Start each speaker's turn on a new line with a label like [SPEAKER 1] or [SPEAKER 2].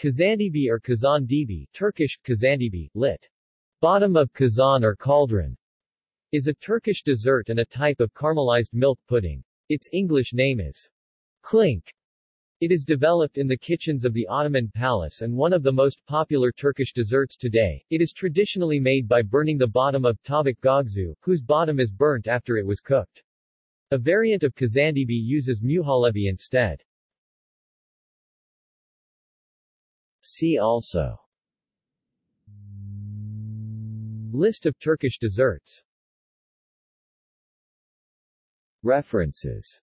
[SPEAKER 1] Kazandibi or Kazandibi Turkish, Kazandibi, lit. Bottom of kazan or cauldron, is a Turkish dessert and a type of caramelized milk pudding. Its English name is klink. It is developed in the kitchens of the Ottoman Palace and one of the most popular Turkish desserts today. It is traditionally made by burning the bottom of tavuk göğsü, whose bottom is burnt after it was cooked. A variant of kazandibi uses muhallebi instead. See also. List of Turkish desserts. References